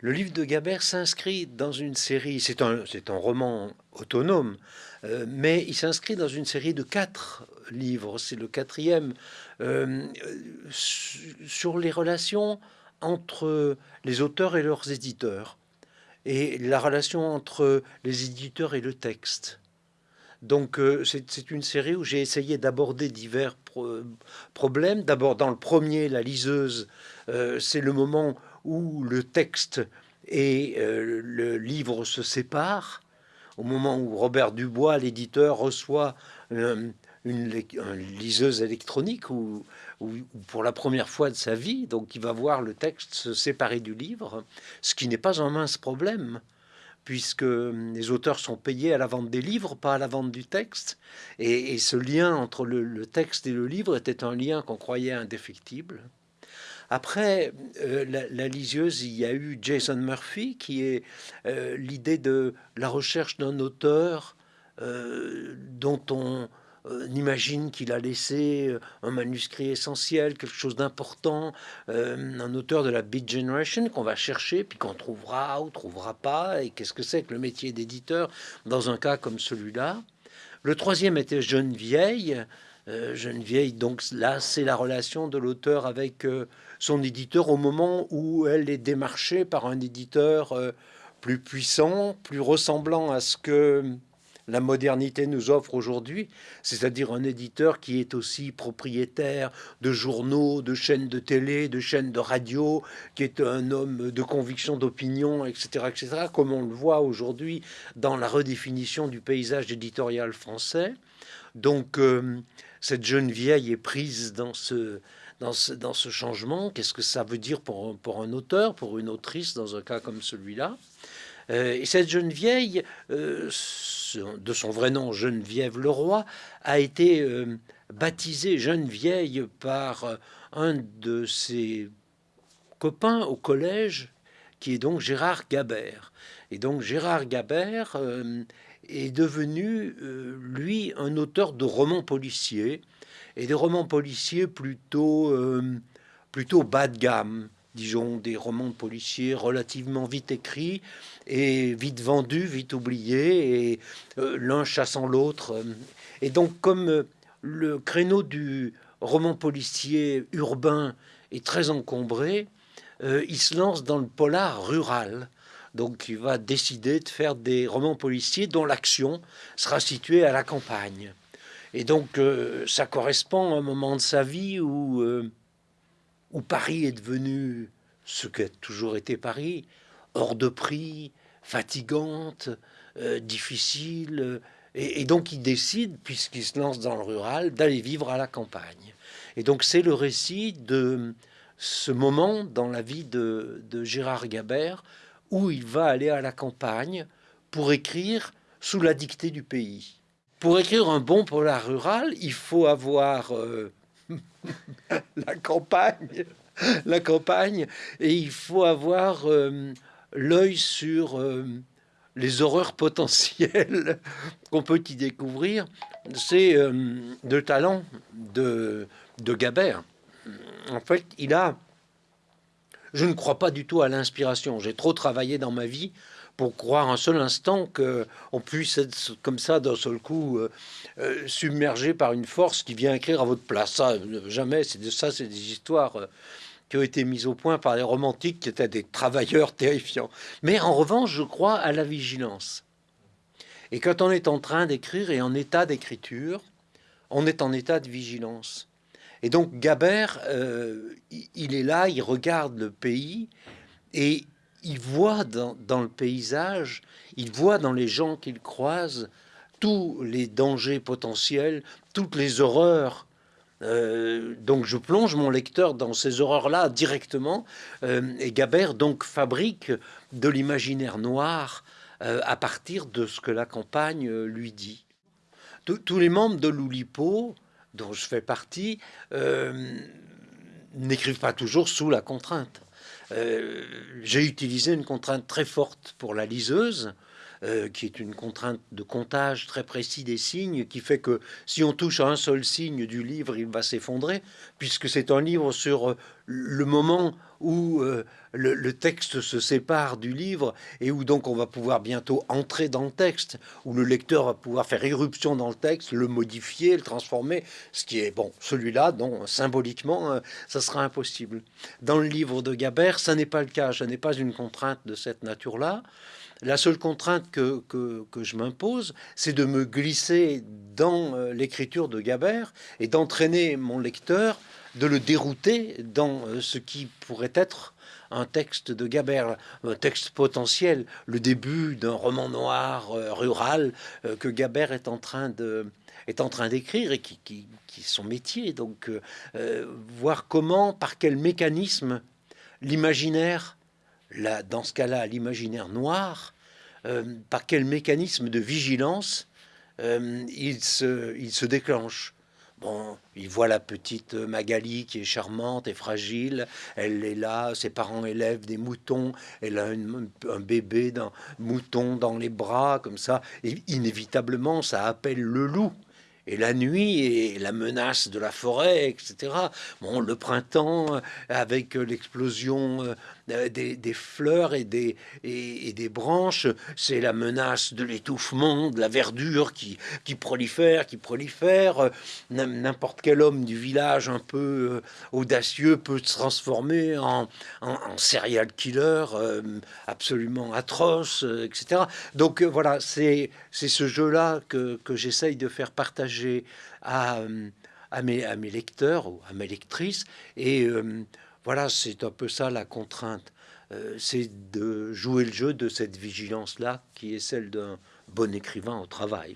Le livre de Gabert s'inscrit dans une série, c'est un, roman autonome, euh, mais il s'inscrit dans une série de quatre livres, c'est le quatrième, euh, sur les relations entre les auteurs et leurs éditeurs, et la relation entre les éditeurs et le texte. Donc euh, c'est une série où j'ai essayé d'aborder divers problèmes. D'abord dans le premier, la liseuse, c'est le moment où le texte et euh, le livre se séparent, au moment où Robert Dubois, l'éditeur, reçoit euh, une, liseuse électronique ou, pour la première fois de sa vie, donc il va voir le texte se séparer du livre, ce qui n'est pas un mince problème puisque les auteurs sont payés à la vente des livres, pas à la vente du texte. Et, ce lien entre le, texte et le livre était un lien qu'on croyait indéfectible. Après euh, la, liseuse, il y a eu Jason Murphy, qui est euh, l'idée de la recherche d'un auteur euh, dont on imagine qu'il a laissé un manuscrit essentiel, quelque chose d'important, un auteur de la Beat Generation qu'on va chercher, puis qu'on trouvera ou trouvera pas, et qu'est-ce que c'est que le métier d'éditeur dans un cas comme celui-là. Le troisième était Jeune Vieille. Jeune Vieille, donc là, c'est la relation de l'auteur avec son éditeur au moment où elle est démarchée par un éditeur euh, plus puissant, plus ressemblant à ce que la modernité nous offre aujourd'hui, c'est-à-dire un éditeur qui est aussi propriétaire de journaux, de chaînes de télé, de chaînes de radio, qui est un homme de conviction, d'opinion, etc., etc., comme on le voit aujourd'hui dans la redéfinition du paysage éditorial français. Donc, euh, cette jeune vieille est prise dans ce, dans ce, changement. Qu'est-ce que ça veut dire pour, pour un auteur, pour une autrice dans un cas comme celui-là? Euh, Et cette jeune vieille, euh, de son vrai nom Geneviève Leroy, a été euh, baptisée jeune vieille par un de ses copains au collège, qui est donc Gérard Gabert. Et donc Gérard Gabert est devenu, lui, un auteur de romans policiers et des romans policiers plutôt, euh, plutôt bas de gamme, disons, des romans policiers relativement vite écrits et vite vendus, vite oubliés, et euh, l'un chassant l'autre. Et donc, comme euh, le créneau du roman policier urbain est très encombré, il se lance dans le polar rural. Donc, il va décider de faire des romans policiers dont l'action sera située à la campagne. Et donc, euh, ça correspond à un moment de sa vie où, euh, où Paris est devenu ce qu'a toujours été Paris, hors de prix, fatigante, euh, difficile. Et, donc, il décide, puisqu'il se lance dans le rural, d'aller vivre à la campagne. Et donc, c'est le récit de ce moment dans la vie de, de Gérard Gabert où il va aller à la campagne pour écrire sous la dictée du pays pour écrire un bon polar rural, il faut avoir euh, la campagne, la campagne, et il faut avoir euh, l'œil sur euh, les horreurs potentielles qu'on peut y découvrir. C'est le talent de, de Gabert. En fait, il a... Je ne crois pas du tout à l'inspiration. J'ai trop travaillé dans ma vie pour croire un seul instant qu'on puisse être comme ça d'un seul coup euh, euh, submergé par une force qui vient écrire à votre place. Ça, jamais. C'est de ça, c'est des histoires euh, qui ont été mises au point par les romantiques qui étaient des travailleurs terrifiants. Mais en revanche, je crois à la vigilance. Et quand on est en train d'écrire et en état d'écriture, on est en état de vigilance. Et donc Gabert, il est là, il regarde le pays et il voit dans, le paysage, il voit dans les gens qu'il croise tous les dangers potentiels, toutes les horreurs. Euh, donc je plonge mon lecteur dans ces horreurs-là directement. Euh, et Gabert donc fabrique de l'imaginaire noir euh, à partir de ce que la campagne lui dit. Tous les membres de l'Oulipo, dont je fais partie, n'écrivent pas toujours sous la contrainte. Euh, j'ai utilisé une contrainte très forte pour la liseuse, euh, qui est une contrainte de comptage très précis des signes, qui fait que si on touche à un seul signe du livre, il va s'effondrer, puisque c'est un livre sur euh, le moment où euh, le, texte se sépare du livre et où donc on va pouvoir bientôt entrer dans le texte, où le lecteur va pouvoir faire irruption dans le texte, le modifier, le transformer, ce qui est, bon, celui-là, dont symboliquement, ça sera impossible. Dans le livre de Gabert, ça n'est pas le cas, ça n'est pas une contrainte de cette nature-là. La seule contrainte que, je m'impose, c'est de me glisser dans euh, l'écriture de Gabert et d'entraîner mon lecteur, de le dérouter dans euh, ce qui pourrait être un texte de Gabert, un texte potentiel, le début d'un roman noir euh, rural que Gabert est en train de est en train d'écrire et qui, qui, qui, est son métier. Donc, voir comment, par quel mécanisme, l'imaginaire dans ce cas-là, l'imaginaire noir, euh, par quel mécanisme de vigilance euh, il, se, il se déclenche? Bon, il voit la petite Magali qui est charmante et fragile. Elle est là, ses parents élèvent des moutons. Elle a un bébé d'un mouton dans les bras, comme ça. Et inévitablement, ça appelle le loup et la nuit et la menace de la forêt, etc. Bon, le printemps avec l'explosion euh, des, fleurs et des, branches, c'est la menace de l'étouffement, de la verdure qui, prolifère, qui prolifère. N'importe quel homme du village un peu euh, audacieux peut se transformer en, en, serial killer euh, absolument atroce, etc. Donc voilà, c'est ce jeu-là que, que j'essaye de faire partager à, à, mes, lecteurs ou à mes lectrices. Et euh, voilà, c'est un peu ça la contrainte. Euh, c'est de jouer le jeu de cette vigilance-là qui est celle d'un bon écrivain au travail.